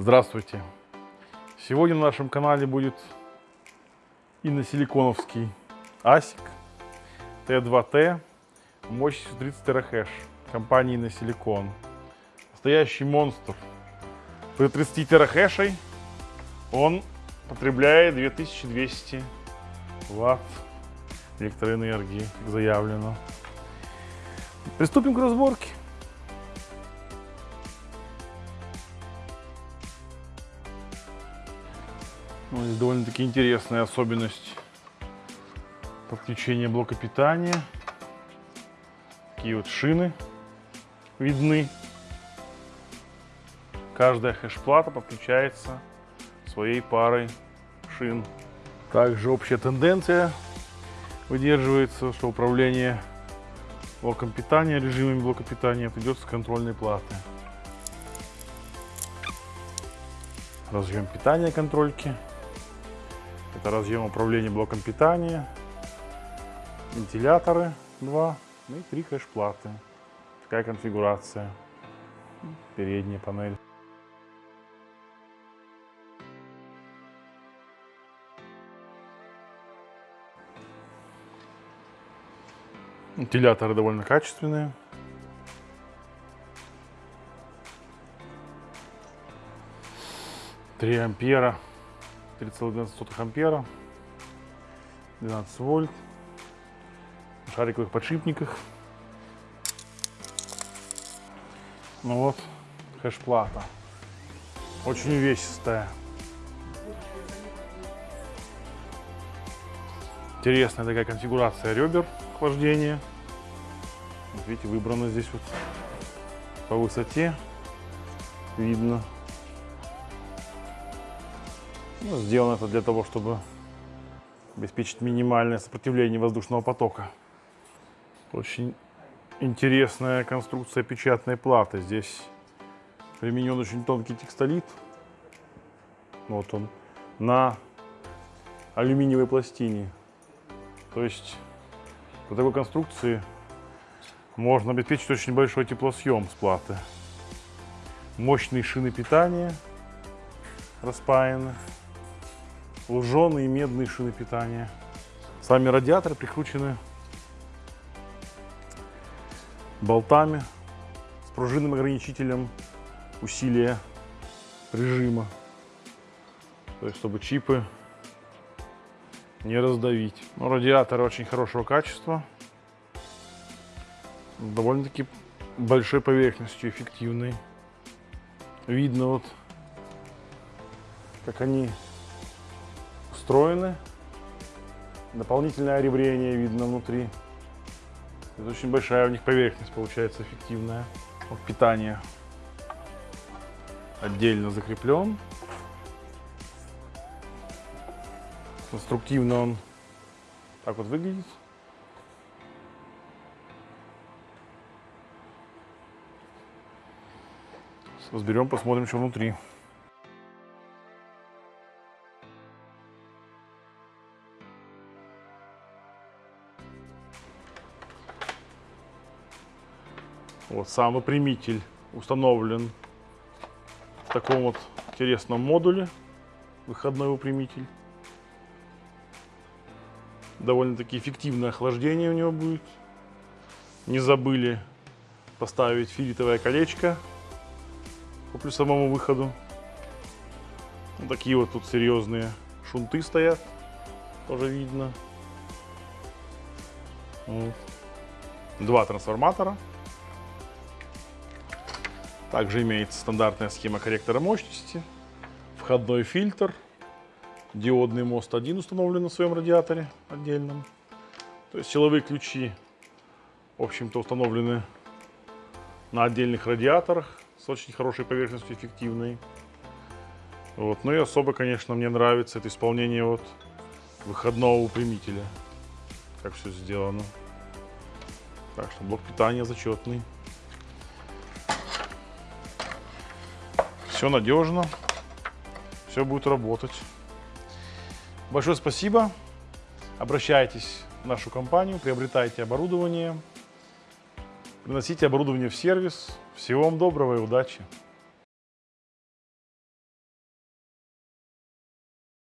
Здравствуйте! Сегодня на нашем канале будет иносиликоновский ASIC T2T мощностью 30 терахэш компании Иносиликон. Настоящий монстр. При 30 терахэшей он потребляет 2200 ватт электроэнергии, как заявлено. Приступим к разборке. Ну, здесь довольно-таки интересная особенность подключения блока питания. Такие вот шины видны. Каждая хэш-плата подключается своей парой шин. Также общая тенденция выдерживается, что управление блоком питания, режимами блока питания идет с контрольной платы. Разъем питания контрольки. Это разъем управления блоком питания, вентиляторы 2 ну и 3 хэш-платы. Такая конфигурация. Передняя панель. Вентиляторы довольно качественные. Три ампера 3,12 ампера, 12 вольт, в шариковых подшипниках. Ну вот, хэш-плата. Очень увесистая. Интересная такая конфигурация ребер охлаждения. Вот видите, выбрано здесь вот по высоте. Видно. Ну, сделано это для того, чтобы обеспечить минимальное сопротивление воздушного потока. Очень интересная конструкция печатной платы. Здесь применен очень тонкий текстолит. Вот он. На алюминиевой пластине. То есть по такой конструкции можно обеспечить очень большой теплосъем с платы. Мощные шины питания распаяны луженые медные шины питания. Сами радиаторы прикручены болтами с пружинным ограничителем усилия режима. То есть, чтобы чипы не раздавить. Но радиаторы очень хорошего качества. Довольно-таки большой поверхностью, эффективный. Видно вот, как они встроены. Дополнительное оребрение видно внутри. Это очень большая у них поверхность получается эффективная. Вот питание отдельно закреплен. Конструктивно он так вот выглядит. Разберем, посмотрим, что внутри. Вот сам выпрямитель установлен в таком вот интересном модуле. Выходной выпрямитель. Довольно-таки эффективное охлаждение у него будет. Не забыли поставить филитовое колечко по плюсовому выходу. Вот такие вот тут серьезные шунты стоят. Тоже видно. Вот. Два трансформатора. Также имеется стандартная схема корректора мощности, входной фильтр, диодный мост 1 установлен на своем радиаторе отдельном. То есть силовые ключи, в общем-то, установлены на отдельных радиаторах с очень хорошей поверхностью, эффективной. Вот. Ну и особо, конечно, мне нравится это исполнение вот выходного выпрямителя. Как все сделано. Так что блок питания зачетный. Все надежно, все будет работать. Большое спасибо. Обращайтесь в нашу компанию, приобретайте оборудование, приносите оборудование в сервис. Всего вам доброго и удачи!